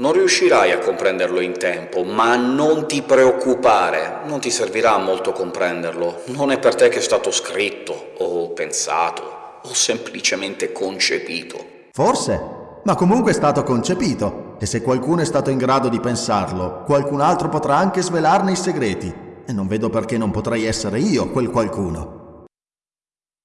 Non riuscirai a comprenderlo in tempo, ma non ti preoccupare, non ti servirà molto comprenderlo. Non è per te che è stato scritto, o pensato, o semplicemente concepito. Forse, ma comunque è stato concepito, e se qualcuno è stato in grado di pensarlo, qualcun altro potrà anche svelarne i segreti, e non vedo perché non potrei essere io quel qualcuno.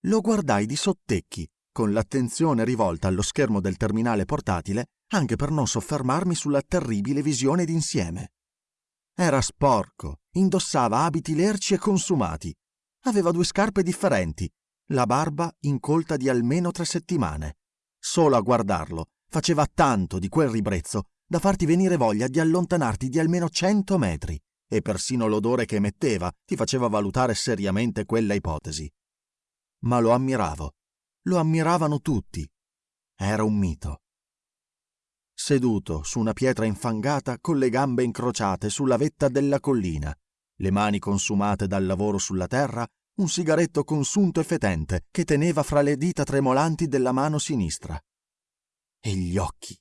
Lo guardai di sottecchi, con l'attenzione rivolta allo schermo del terminale portatile anche per non soffermarmi sulla terribile visione d'insieme. Era sporco, indossava abiti lerci e consumati, aveva due scarpe differenti, la barba incolta di almeno tre settimane. Solo a guardarlo faceva tanto di quel ribrezzo da farti venire voglia di allontanarti di almeno cento metri, e persino l'odore che emetteva ti faceva valutare seriamente quella ipotesi. Ma lo ammiravo, lo ammiravano tutti. Era un mito seduto su una pietra infangata con le gambe incrociate sulla vetta della collina, le mani consumate dal lavoro sulla terra, un sigaretto consunto e fetente che teneva fra le dita tremolanti della mano sinistra. E gli occhi,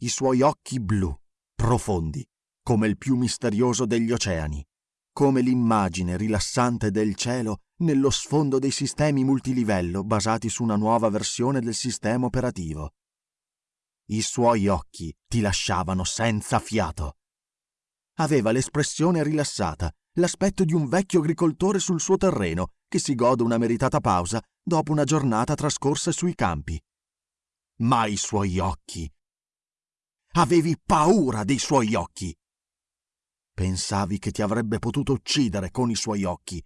i suoi occhi blu, profondi, come il più misterioso degli oceani, come l'immagine rilassante del cielo nello sfondo dei sistemi multilivello basati su una nuova versione del sistema operativo. I suoi occhi ti lasciavano senza fiato. Aveva l'espressione rilassata, l'aspetto di un vecchio agricoltore sul suo terreno che si gode una meritata pausa dopo una giornata trascorsa sui campi. Ma i suoi occhi. Avevi paura dei suoi occhi. Pensavi che ti avrebbe potuto uccidere con i suoi occhi.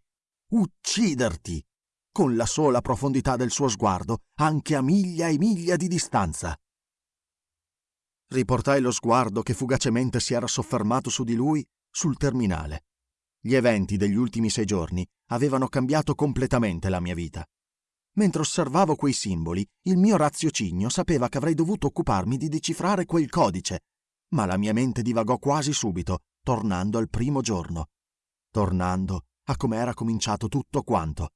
Ucciderti! Con la sola profondità del suo sguardo, anche a miglia e miglia di distanza. Riportai lo sguardo che fugacemente si era soffermato su di lui sul terminale. Gli eventi degli ultimi sei giorni avevano cambiato completamente la mia vita. Mentre osservavo quei simboli, il mio raziocinio sapeva che avrei dovuto occuparmi di decifrare quel codice, ma la mia mente divagò quasi subito, tornando al primo giorno, tornando a come era cominciato tutto quanto.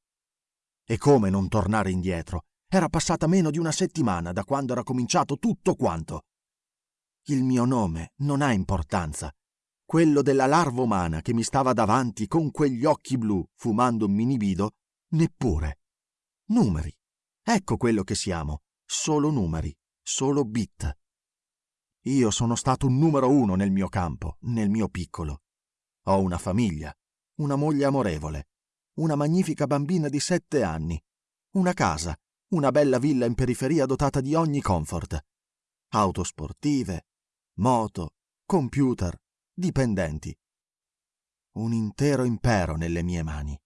E come non tornare indietro? Era passata meno di una settimana da quando era cominciato tutto quanto. Il mio nome non ha importanza. Quello della larva umana che mi stava davanti con quegli occhi blu fumando un minibido, neppure. Numeri. Ecco quello che siamo. Solo numeri. Solo bit. Io sono stato un numero uno nel mio campo, nel mio piccolo. Ho una famiglia, una moglie amorevole, una magnifica bambina di sette anni, una casa, una bella villa in periferia dotata di ogni comfort, auto sportive, moto, computer, dipendenti. Un intero impero nelle mie mani.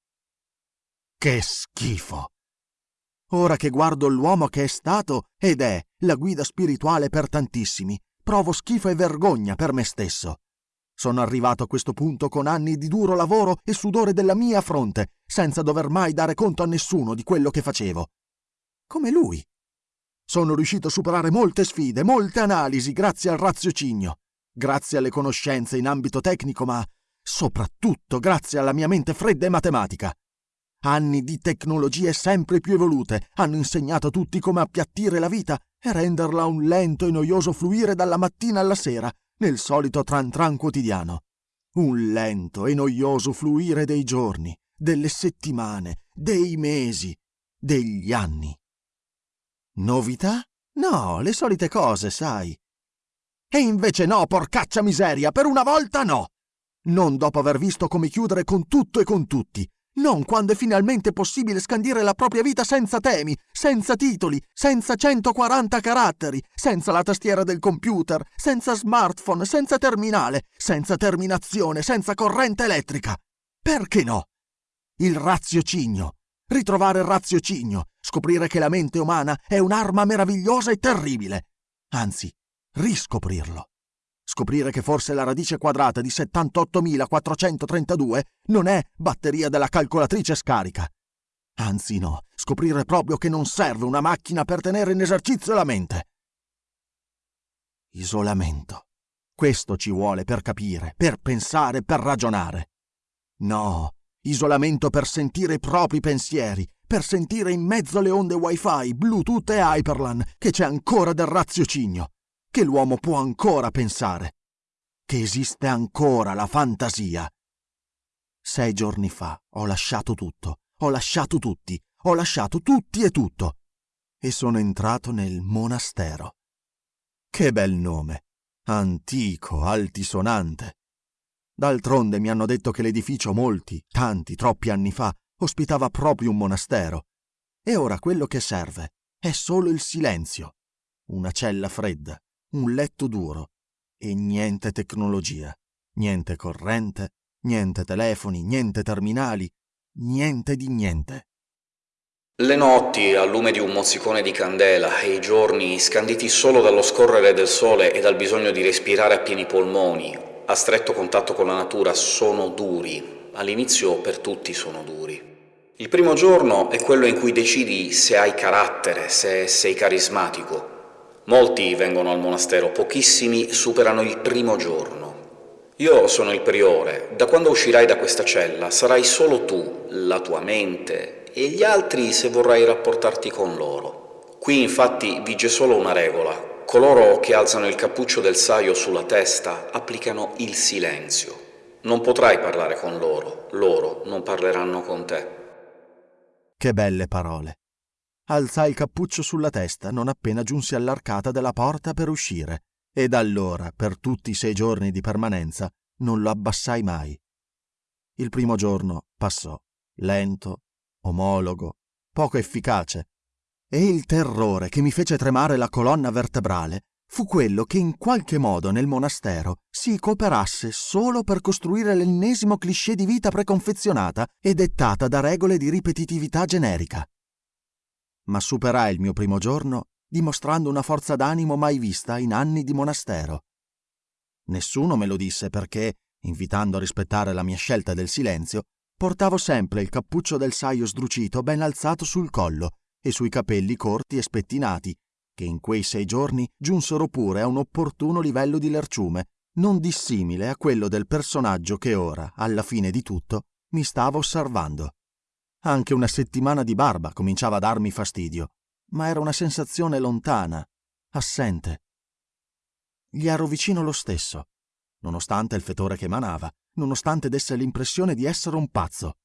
Che schifo! Ora che guardo l'uomo che è stato ed è la guida spirituale per tantissimi, provo schifo e vergogna per me stesso. Sono arrivato a questo punto con anni di duro lavoro e sudore della mia fronte, senza dover mai dare conto a nessuno di quello che facevo. Come lui, sono riuscito a superare molte sfide, molte analisi grazie al raziocinio, grazie alle conoscenze in ambito tecnico, ma soprattutto grazie alla mia mente fredda e matematica. Anni di tecnologie sempre più evolute hanno insegnato a tutti come appiattire la vita e renderla un lento e noioso fluire dalla mattina alla sera nel solito tran tran quotidiano. Un lento e noioso fluire dei giorni, delle settimane, dei mesi, degli anni. Novità? No, le solite cose, sai. E invece no, porcaccia miseria, per una volta no! Non dopo aver visto come chiudere con tutto e con tutti. Non quando è finalmente possibile scandire la propria vita senza temi, senza titoli, senza 140 caratteri, senza la tastiera del computer, senza smartphone, senza terminale, senza terminazione, senza corrente elettrica. Perché no? Il raziocinio, ritrovare il raziocinio, scoprire che la mente umana è un'arma meravigliosa e terribile. Anzi, riscoprirlo. Scoprire che forse la radice quadrata di 78.432 non è batteria della calcolatrice scarica. Anzi no, scoprire proprio che non serve una macchina per tenere in esercizio la mente. Isolamento. Questo ci vuole per capire, per pensare, per ragionare. No, Isolamento per sentire i propri pensieri, per sentire in mezzo alle onde wifi, Bluetooth e Hyperlan che c'è ancora del raziocinio, che l'uomo può ancora pensare, che esiste ancora la fantasia. Sei giorni fa ho lasciato tutto, ho lasciato tutti, ho lasciato tutti e tutto, e sono entrato nel monastero. Che bel nome, antico, altisonante. D'altronde mi hanno detto che l'edificio molti, tanti, troppi anni fa ospitava proprio un monastero. E ora quello che serve è solo il silenzio, una cella fredda, un letto duro e niente tecnologia, niente corrente, niente telefoni, niente terminali, niente di niente. Le notti al lume di un mozzicone di candela e i giorni scanditi solo dallo scorrere del sole e dal bisogno di respirare a pieni polmoni, a stretto contatto con la natura sono duri, all'inizio per tutti sono duri. Il primo giorno è quello in cui decidi se hai carattere, se sei carismatico. Molti vengono al monastero, pochissimi superano il primo giorno. Io sono il priore, da quando uscirai da questa cella sarai solo tu, la tua mente, e gli altri se vorrai rapportarti con loro. Qui infatti vige solo una regola, Coloro che alzano il cappuccio del saio sulla testa applicano il silenzio. Non potrai parlare con loro, loro non parleranno con te. Che belle parole. Alzai il cappuccio sulla testa non appena giunsi all'arcata della porta per uscire, e da allora, per tutti i sei giorni di permanenza, non lo abbassai mai. Il primo giorno passò, lento, omologo, poco efficace, e il terrore che mi fece tremare la colonna vertebrale fu quello che in qualche modo nel monastero si cooperasse solo per costruire l'ennesimo cliché di vita preconfezionata e dettata da regole di ripetitività generica. Ma superai il mio primo giorno dimostrando una forza d'animo mai vista in anni di monastero. Nessuno me lo disse perché, invitando a rispettare la mia scelta del silenzio, portavo sempre il cappuccio del saio sdrucito ben alzato sul collo e sui capelli corti e spettinati, che in quei sei giorni giunsero pure a un opportuno livello di lerciume, non dissimile a quello del personaggio che ora, alla fine di tutto, mi stava osservando. Anche una settimana di barba cominciava a darmi fastidio, ma era una sensazione lontana, assente. Gli ero vicino lo stesso, nonostante il fetore che emanava, nonostante desse l'impressione di essere un pazzo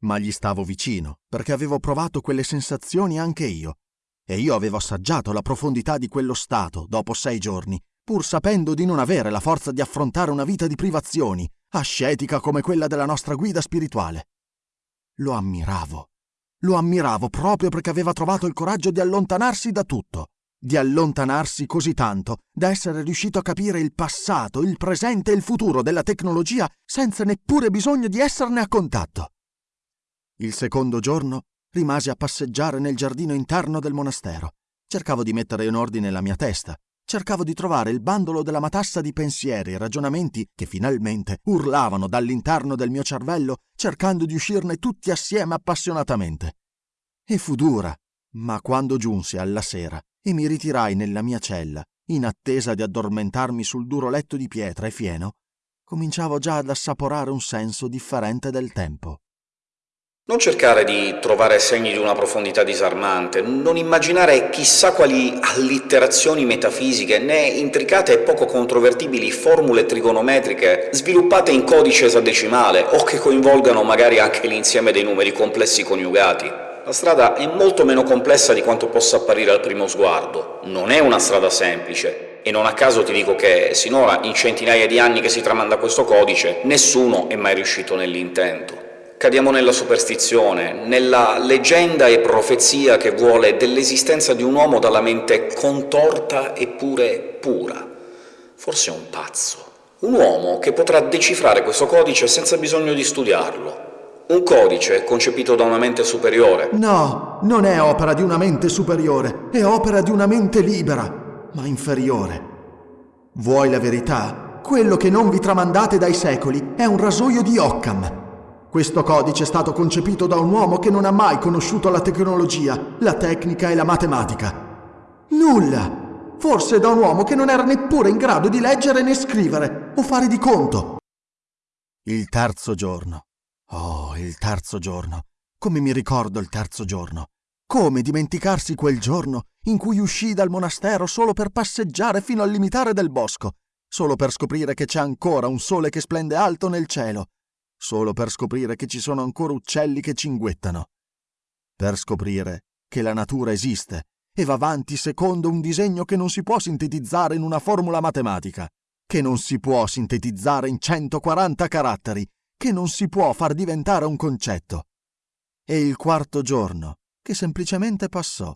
ma gli stavo vicino, perché avevo provato quelle sensazioni anche io, e io avevo assaggiato la profondità di quello stato dopo sei giorni, pur sapendo di non avere la forza di affrontare una vita di privazioni, ascetica come quella della nostra guida spirituale. Lo ammiravo. Lo ammiravo proprio perché aveva trovato il coraggio di allontanarsi da tutto, di allontanarsi così tanto da essere riuscito a capire il passato, il presente e il futuro della tecnologia senza neppure bisogno di esserne a contatto. Il secondo giorno rimasi a passeggiare nel giardino interno del monastero. Cercavo di mettere in ordine la mia testa. Cercavo di trovare il bandolo della matassa di pensieri e ragionamenti che finalmente urlavano dall'interno del mio cervello, cercando di uscirne tutti assieme appassionatamente. E fu dura, ma quando giunsi alla sera e mi ritirai nella mia cella, in attesa di addormentarmi sul duro letto di pietra e fieno, cominciavo già ad assaporare un senso differente del tempo. Non cercare di trovare segni di una profondità disarmante, non immaginare chissà quali allitterazioni metafisiche né intricate e poco controvertibili formule trigonometriche sviluppate in codice esadecimale o che coinvolgano magari anche l'insieme dei numeri complessi coniugati. La strada è molto meno complessa di quanto possa apparire al primo sguardo. Non è una strada semplice, e non a caso ti dico che sinora, in centinaia di anni che si tramanda questo codice, nessuno è mai riuscito nell'intento. Cadiamo nella superstizione, nella leggenda e profezia che vuole dell'esistenza di un uomo dalla mente contorta eppure pura. Forse un pazzo. Un uomo che potrà decifrare questo codice senza bisogno di studiarlo. Un codice concepito da una mente superiore. No, non è opera di una mente superiore, è opera di una mente libera, ma inferiore. Vuoi la verità? Quello che non vi tramandate dai secoli è un rasoio di Occam, questo codice è stato concepito da un uomo che non ha mai conosciuto la tecnologia, la tecnica e la matematica. Nulla! Forse da un uomo che non era neppure in grado di leggere né scrivere o fare di conto. Il terzo giorno. Oh, il terzo giorno. Come mi ricordo il terzo giorno. Come dimenticarsi quel giorno in cui uscii dal monastero solo per passeggiare fino al limitare del bosco solo per scoprire che c'è ancora un sole che splende alto nel cielo, solo per scoprire che ci sono ancora uccelli che cinguettano, per scoprire che la natura esiste e va avanti secondo un disegno che non si può sintetizzare in una formula matematica, che non si può sintetizzare in 140 caratteri, che non si può far diventare un concetto. E il quarto giorno, che semplicemente passò.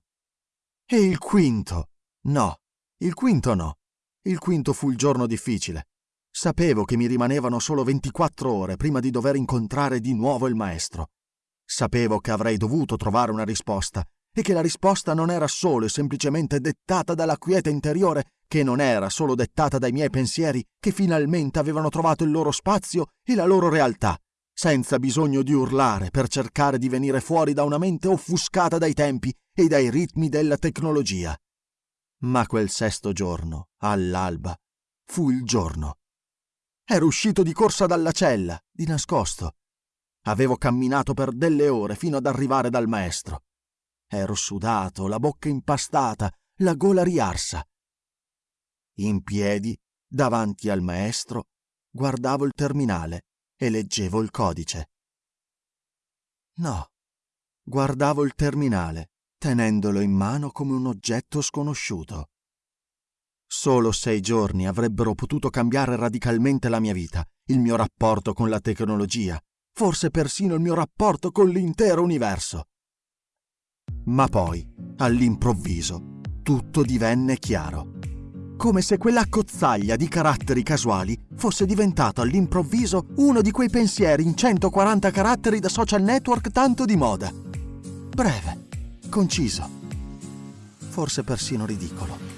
E il quinto. No, il quinto no. Il quinto fu il giorno difficile. Sapevo che mi rimanevano solo 24 ore prima di dover incontrare di nuovo il maestro. Sapevo che avrei dovuto trovare una risposta e che la risposta non era solo e semplicemente dettata dalla quiete interiore, che non era solo dettata dai miei pensieri che finalmente avevano trovato il loro spazio e la loro realtà, senza bisogno di urlare per cercare di venire fuori da una mente offuscata dai tempi e dai ritmi della tecnologia. Ma quel sesto giorno, all'alba, fu il giorno. Ero uscito di corsa dalla cella, di nascosto. Avevo camminato per delle ore fino ad arrivare dal maestro. Ero sudato, la bocca impastata, la gola riarsa. In piedi, davanti al maestro, guardavo il terminale e leggevo il codice. No, guardavo il terminale tenendolo in mano come un oggetto sconosciuto. Solo sei giorni avrebbero potuto cambiare radicalmente la mia vita, il mio rapporto con la tecnologia, forse persino il mio rapporto con l'intero universo. Ma poi, all'improvviso, tutto divenne chiaro. Come se quella cozzaglia di caratteri casuali fosse diventato all'improvviso uno di quei pensieri in 140 caratteri da social network tanto di moda. Breve, conciso, forse persino ridicolo.